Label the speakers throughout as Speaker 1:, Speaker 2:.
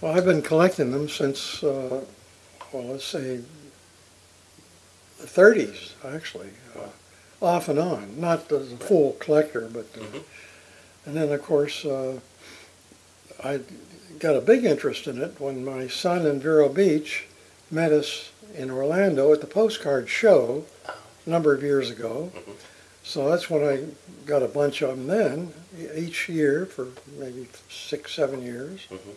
Speaker 1: Well, I've been collecting them since, uh, well, let's say the 30s, actually, uh, off and on. Not as a full collector, but uh,
Speaker 2: Mhm.
Speaker 1: and then of course uh, I got a big interest in it when my son in Vero Beach met us in Orlando at the postcard show a number of years ago.
Speaker 2: Mhm.
Speaker 1: So that's when I got a bunch of them then, each year for maybe six, seven years.
Speaker 2: Mhm.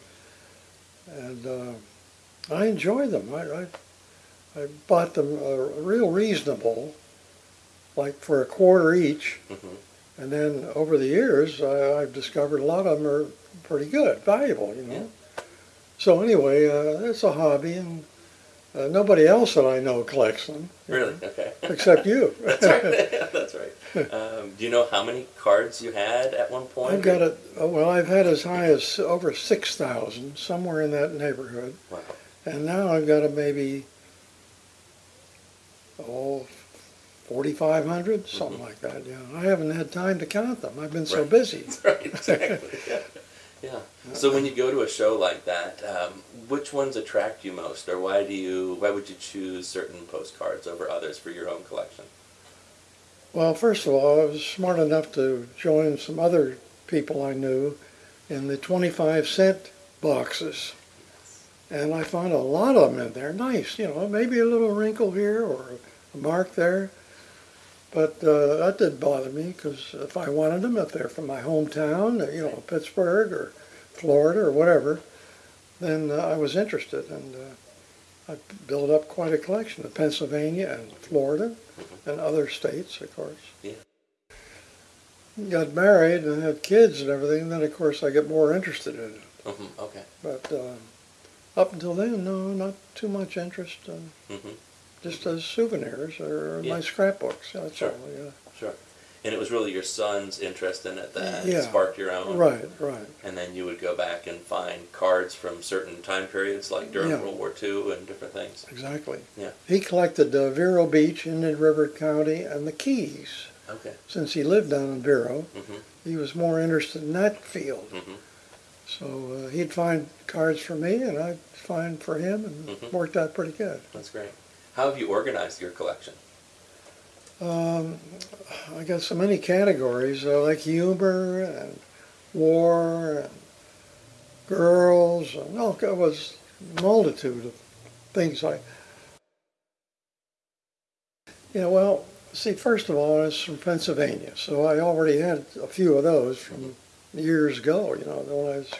Speaker 1: And uh, I enjoy them. I, I, I bought them uh, real reasonable, like for a quarter each.
Speaker 2: Mhm.
Speaker 1: And then over the years, I, I've discovered a lot of them are pretty good, valuable, you know. So anyway, uh, it's a hobby, and uh, nobody else that I know collects them,
Speaker 2: Really? Okay.
Speaker 1: except you.
Speaker 2: That's right. That's right. Um, do you know how many cards you had at one point?
Speaker 1: I've got it. Oh, well, I've had as high as over six thousand, somewhere in that neighborhood,
Speaker 2: Wow.
Speaker 1: and now I've got a maybe oh. 4,500, something like that. Yeah, I haven't had time to count them. I've been so
Speaker 2: Right.
Speaker 1: busy.
Speaker 2: Right. Exactly. yeah. Yeah. So when you go to a show like that, um, which ones attract you most, or why do you? Why would you choose certain postcards over others for your own collection?
Speaker 1: Well, first of all, I was smart enough to join some other people I knew in the 25 cent boxes. And I found a lot of them in there. Nice, you know, maybe a little wrinkle here or a mark there. But uh, that didn't bother me because if I wanted them, if they're from my hometown, you know, Pittsburgh or Florida or whatever, then uh, I was interested. And uh, I built up quite a collection of Pennsylvania and Florida and other states, of course.
Speaker 2: Yeah.
Speaker 1: Got married and had kids and everything, then of course I get more interested in it.
Speaker 2: hmm Okay.
Speaker 1: But uh, up until then, no, not too much interest. Uh,
Speaker 2: hmm
Speaker 1: just as souvenirs or
Speaker 2: Yeah.
Speaker 1: my scrapbooks. That's
Speaker 2: Sure.
Speaker 1: all. Yeah.
Speaker 2: Sure. And it was really your son's interest in it that
Speaker 1: Yeah.
Speaker 2: sparked your own.
Speaker 1: Right. Right.
Speaker 2: And then you would go back and find cards from certain time periods, like during
Speaker 1: Yeah.
Speaker 2: World War II and different things.
Speaker 1: Exactly.
Speaker 2: Yeah.
Speaker 1: He collected uh, Vero Beach, Indian River County, and the Keys.
Speaker 2: Okay.
Speaker 1: Since he lived down in Vero,
Speaker 2: hmm
Speaker 1: he was more interested in that field.
Speaker 2: hmm
Speaker 1: So uh, he'd find cards for me, and I'd find for him, and it
Speaker 2: Mhm.
Speaker 1: worked out pretty good.
Speaker 2: That's great. How have you organized your collection?
Speaker 1: Um, I got so many categories, uh, like humor and war and girls, and oh, it was a multitude of things I. Yeah, well, see, first of all, it's from Pennsylvania, so I already had a few of those from years ago, you know, when I was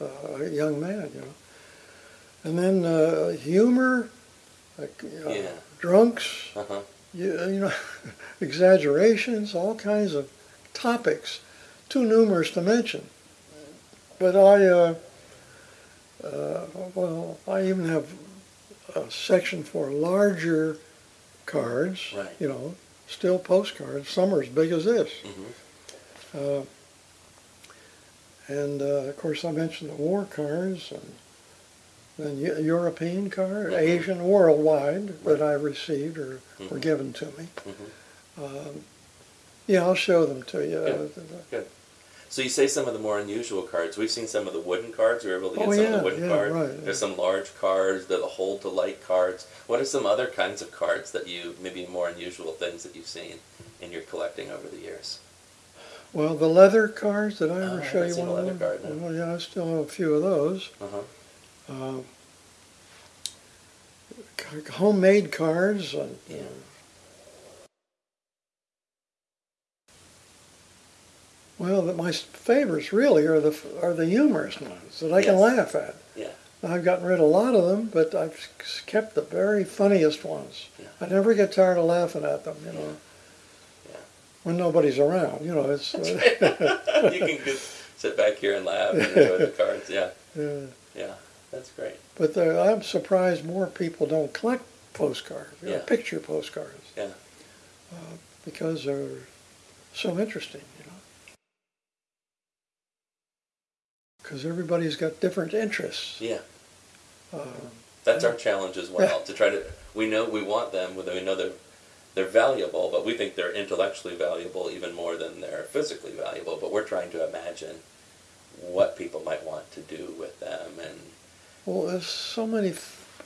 Speaker 1: uh, a young man, you know. And then uh, humor, like uh,
Speaker 2: Yeah.
Speaker 1: drunks,
Speaker 2: Uh huh.
Speaker 1: You, you know, exaggerations, all kinds of topics, too numerous to mention. But I, uh, uh, well, I even have a section for larger cards,
Speaker 2: Right.
Speaker 1: you know, still postcards. Some are as big as this.
Speaker 2: hmm
Speaker 1: Uh, and uh, of course, I mentioned the war cards and then European card,
Speaker 2: Mhm.
Speaker 1: Asian, worldwide that I received or were
Speaker 2: Mhm.
Speaker 1: given to me.
Speaker 2: hmm
Speaker 1: Um, yeah, I'll show them to you.
Speaker 2: So you say some of the more unusual cards. We've seen some of the wooden cards. We were able to get
Speaker 1: Oh,
Speaker 2: some of the wooden
Speaker 1: yeah,
Speaker 2: cards.
Speaker 1: right,
Speaker 2: There's
Speaker 1: yeah.
Speaker 2: some large cards. There the hold to light cards. What are some other kinds of cards that you maybe more unusual things that you've seen in your collecting over the years?
Speaker 1: Well, the leather cards, did I
Speaker 2: Oh,
Speaker 1: ever
Speaker 2: I
Speaker 1: show
Speaker 2: haven't
Speaker 1: you one of them?
Speaker 2: card, no.
Speaker 1: Well, yeah, I still have a few of those.
Speaker 2: Uh huh.
Speaker 1: Uh, homemade cards. And,
Speaker 2: Yeah.
Speaker 1: Well, my favorites really are the are the humorous ones that I can laugh at.
Speaker 2: Yeah.
Speaker 1: I've gotten rid of a lot of them, but I've kept the very funniest ones.
Speaker 2: Yeah.
Speaker 1: I never get tired of laughing at them, you know.
Speaker 2: Yeah.
Speaker 1: When nobody's around, you know, it's. Uh,
Speaker 2: you can just sit back here and laugh and enjoy the cards. Yeah.
Speaker 1: yeah.
Speaker 2: Yeah. That's great.
Speaker 1: But there, I'm surprised more people don't collect postcards,
Speaker 2: Yeah.
Speaker 1: picture postcards.
Speaker 2: Yeah.
Speaker 1: Uh, because they're so interesting, you know. Because everybody's got different interests.
Speaker 2: Yeah.
Speaker 1: Uh,
Speaker 2: That's our challenge as well. To try to, we know we want them. We know they're they're valuable, but we think they're intellectually valuable even more than they're physically valuable. But we're trying to imagine what people might want to do with them and
Speaker 1: Well, there's so many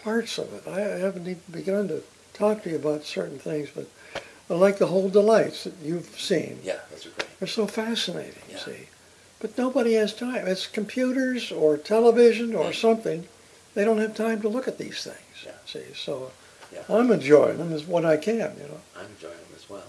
Speaker 1: parts of it. I haven't even begun to talk to you about certain things, but I like the hold to lights that you've seen.
Speaker 2: yeah, those are great.
Speaker 1: They're so fascinating,
Speaker 2: Yeah.
Speaker 1: see. But nobody has time. It's computers or television or
Speaker 2: Mm.
Speaker 1: something. They don't have time to look at these things.
Speaker 2: Yeah.
Speaker 1: See, so
Speaker 2: Yeah.
Speaker 1: I'm enjoying them as what I can, you know.
Speaker 2: I'm enjoying them as well.